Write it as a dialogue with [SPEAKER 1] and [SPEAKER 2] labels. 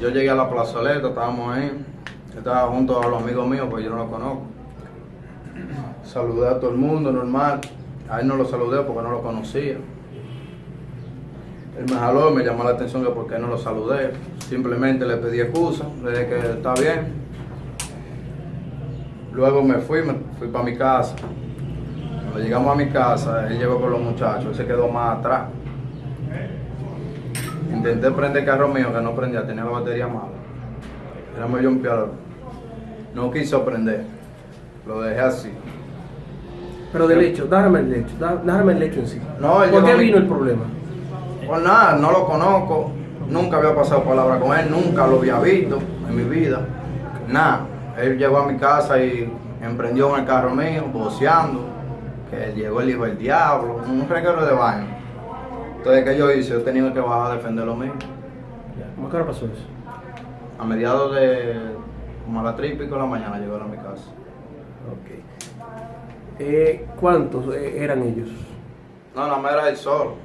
[SPEAKER 1] yo llegué a la plazoleta, estábamos ahí. Estaba junto a los amigos míos, pues yo no los conozco. Saludé a todo el mundo, normal. A él no lo saludé porque no lo conocía. Él me jaló y me llamó la atención que por qué no lo saludé. Simplemente le pedí excusa, le dije que está bien. Luego me fui, me fui para mi casa. Cuando llegamos a mi casa, él llegó con los muchachos, él se quedó más atrás. Intenté prender el carro mío, que no prendía, tenía la batería mala. Era medio un piador. No quiso prender. Lo dejé así.
[SPEAKER 2] Pero del hecho, déjame el hecho, déjame el hecho en sí.
[SPEAKER 1] No,
[SPEAKER 2] ¿Por qué vino el problema?
[SPEAKER 1] Pues nada, no lo conozco. Nunca había pasado palabra con él, nunca lo había visto en mi vida. Nada. Él llegó a mi casa y emprendió en el carro mío, boceando. Que llegó el hijo del diablo, un reguero de baño. Entonces, ¿qué yo hice? Yo tenía que bajar a defender lo mío.
[SPEAKER 2] ¿Cómo que ahora pasó eso?
[SPEAKER 1] A mediados de como a las 3 y pico de la mañana llegó a mi casa.
[SPEAKER 2] Ok. Eh, ¿Cuántos eh, eran ellos?
[SPEAKER 1] No, nada más era él solo.